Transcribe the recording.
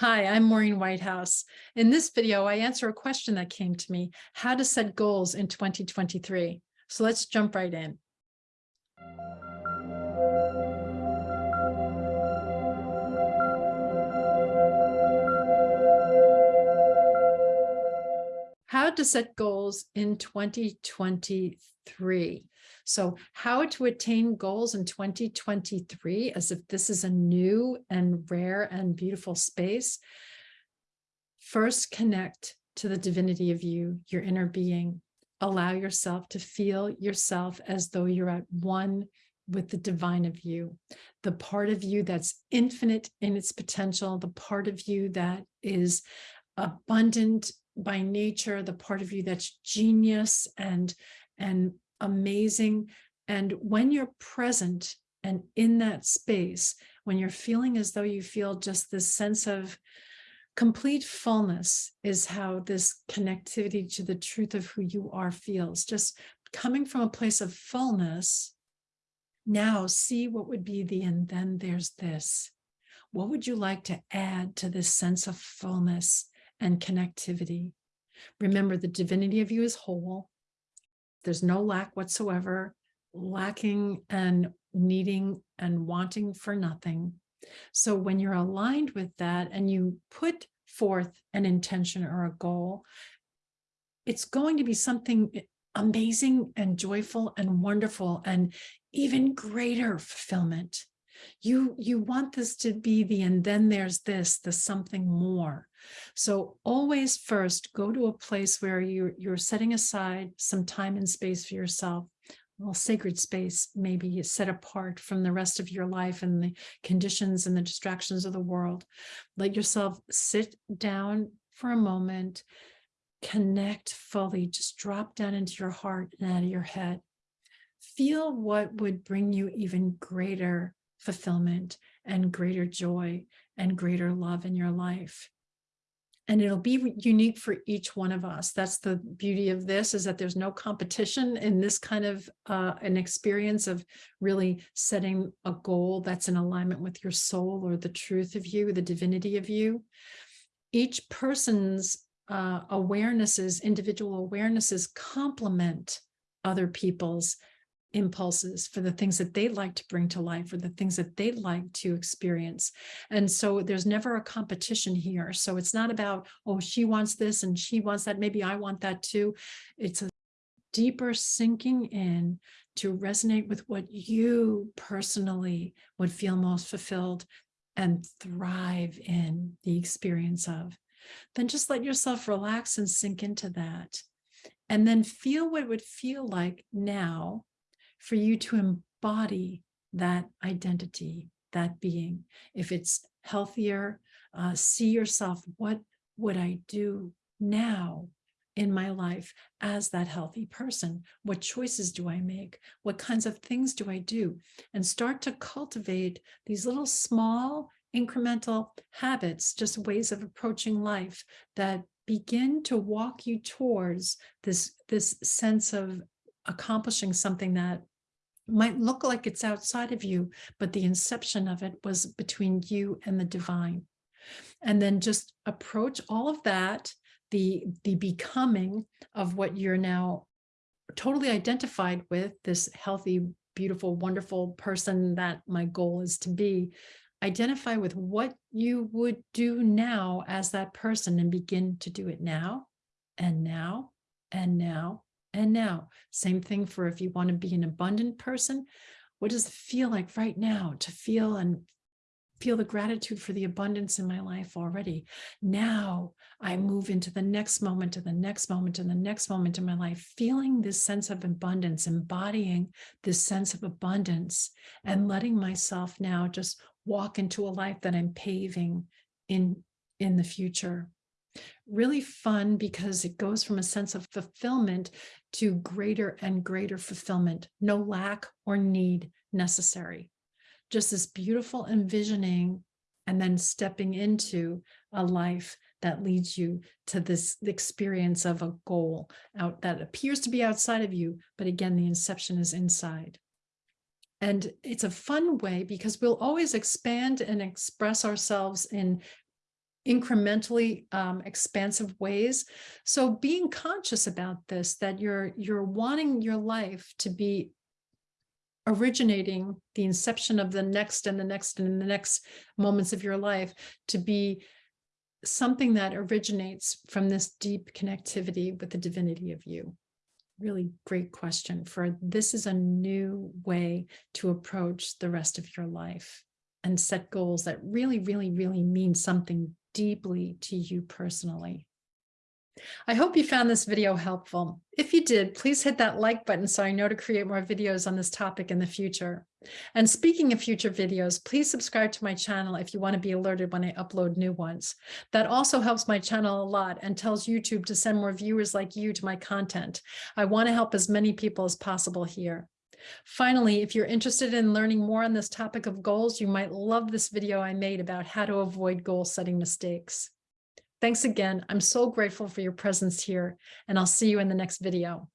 Hi, I'm Maureen Whitehouse. In this video, I answer a question that came to me, how to set goals in 2023. So let's jump right in. To set goals in 2023. So how to attain goals in 2023 as if this is a new and rare and beautiful space. First, connect to the divinity of you, your inner being. Allow yourself to feel yourself as though you're at one with the divine of you, the part of you that's infinite in its potential, the part of you that is abundant by nature, the part of you that's genius and, and amazing. And when you're present and in that space, when you're feeling as though you feel just this sense of complete fullness is how this connectivity to the truth of who you are feels. Just coming from a place of fullness, now see what would be the and then there's this. What would you like to add to this sense of fullness and connectivity? Remember, the divinity of you is whole. There's no lack whatsoever, lacking and needing and wanting for nothing. So when you're aligned with that and you put forth an intention or a goal, it's going to be something amazing and joyful and wonderful and even greater fulfillment. You, you want this to be the, and then there's this, the something more. So always first go to a place where you're, you're setting aside some time and space for yourself, well, sacred space, maybe set apart from the rest of your life and the conditions and the distractions of the world. Let yourself sit down for a moment, connect fully, just drop down into your heart and out of your head. Feel what would bring you even greater fulfillment and greater joy and greater love in your life and it'll be unique for each one of us. That's the beauty of this is that there's no competition in this kind of uh, an experience of really setting a goal that's in alignment with your soul or the truth of you, the divinity of you. Each person's uh, awarenesses, individual awarenesses complement other people's impulses for the things that they'd like to bring to life or the things that they'd like to experience. And so there's never a competition here. So it's not about, oh, she wants this and she wants that. Maybe I want that too. It's a deeper sinking in to resonate with what you personally would feel most fulfilled and thrive in the experience of. Then just let yourself relax and sink into that. And then feel what it would feel like now for you to embody that identity, that being. If it's healthier, uh, see yourself, what would I do now in my life as that healthy person? What choices do I make? What kinds of things do I do? And start to cultivate these little small incremental habits, just ways of approaching life that begin to walk you towards this, this sense of accomplishing something that might look like it's outside of you, but the inception of it was between you and the divine. And then just approach all of that, the, the becoming of what you're now totally identified with, this healthy, beautiful, wonderful person that my goal is to be, identify with what you would do now as that person and begin to do it now and now and now and now. Same thing for if you want to be an abundant person. What does it feel like right now to feel and feel the gratitude for the abundance in my life already. Now I move into the next moment to the next moment and the next moment in my life, feeling this sense of abundance, embodying this sense of abundance and letting myself now just walk into a life that I'm paving in, in the future really fun because it goes from a sense of fulfillment to greater and greater fulfillment, no lack or need necessary. Just this beautiful envisioning and then stepping into a life that leads you to this experience of a goal out that appears to be outside of you, but again, the inception is inside. And it's a fun way because we'll always expand and express ourselves in incrementally um, expansive ways. So being conscious about this, that you're you're wanting your life to be originating the inception of the next and the next and the next moments of your life to be something that originates from this deep connectivity with the divinity of you. Really great question for this is a new way to approach the rest of your life and set goals that really, really, really mean something deeply to you personally. I hope you found this video helpful. If you did, please hit that like button so I know to create more videos on this topic in the future. And speaking of future videos, please subscribe to my channel if you want to be alerted when I upload new ones. That also helps my channel a lot and tells YouTube to send more viewers like you to my content. I want to help as many people as possible here. Finally, if you're interested in learning more on this topic of goals, you might love this video I made about how to avoid goal setting mistakes. Thanks again. I'm so grateful for your presence here, and I'll see you in the next video.